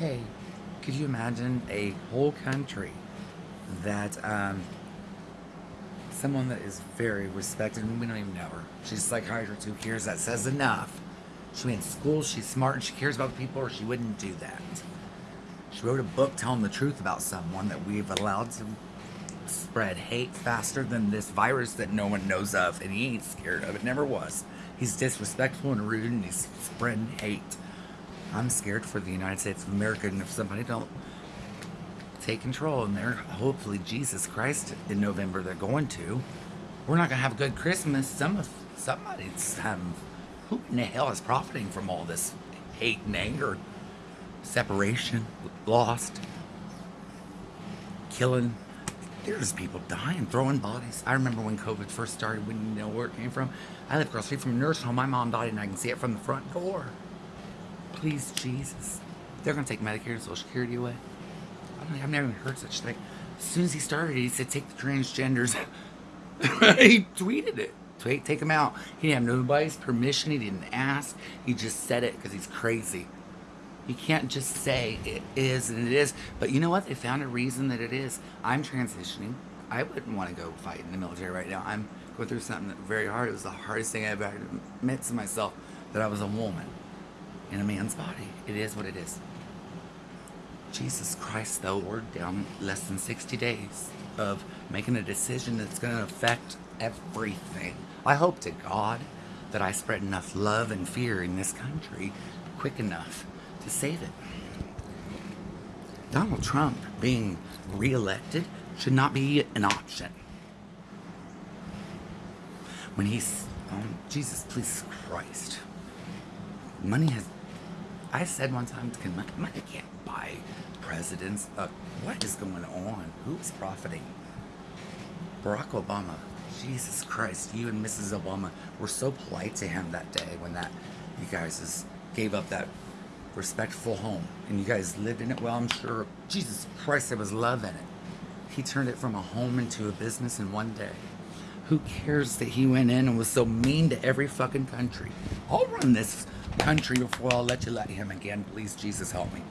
Hey, could you imagine a whole country that um, someone that is very respected and we don't even know her. She's a psychiatrist who cares that says enough. She went to school, she's smart, and she cares about people, or she wouldn't do that. She wrote a book telling the truth about someone that we've allowed to spread hate faster than this virus that no one knows of, and he ain't scared of. It never was. He's disrespectful and rude, and he's spreading hate. I'm scared for the United States of America, and if somebody don't take control, and they're hopefully Jesus Christ in November, they're going to. We're not gonna have a good Christmas. Some of somebody's um, who in the hell is profiting from all this hate and anger, separation, lost, killing? There's people dying, throwing bodies. I remember when COVID first started, when you know where it came from. I live across the street from a nursing home. My mom died, and I can see it from the front door. Please, Jesus. They're going to take Medicare and Social Security away. I I've never even heard such a thing. As soon as he started, he said, take the transgenders. he tweeted it. Tweet, take them out. He didn't have nobody's permission. He didn't ask. He just said it because he's crazy. You can't just say it is and it is. But you know what? They found a reason that it is. I'm transitioning. I wouldn't want to go fight in the military right now. I'm going through something very hard. It was the hardest thing I've ever admit to myself that I was a woman in a man's body. It is what it is. Jesus Christ, though, we're down less than 60 days of making a decision that's going to affect everything. I hope to God that I spread enough love and fear in this country quick enough to save it. Donald Trump being reelected should not be an option. When he's, oh, Jesus, please Christ. Money has I said one time, can money, money can't buy presidents. Uh, what is going on? Who is profiting? Barack Obama. Jesus Christ, you and Mrs. Obama were so polite to him that day when that you guys just gave up that respectful home and you guys lived in it well. I'm sure. Jesus Christ, there was love in it. He turned it from a home into a business in one day. Who cares that he went in and was so mean to every fucking country? I'll run this country before I'll let you let him again. Please, Jesus, help me.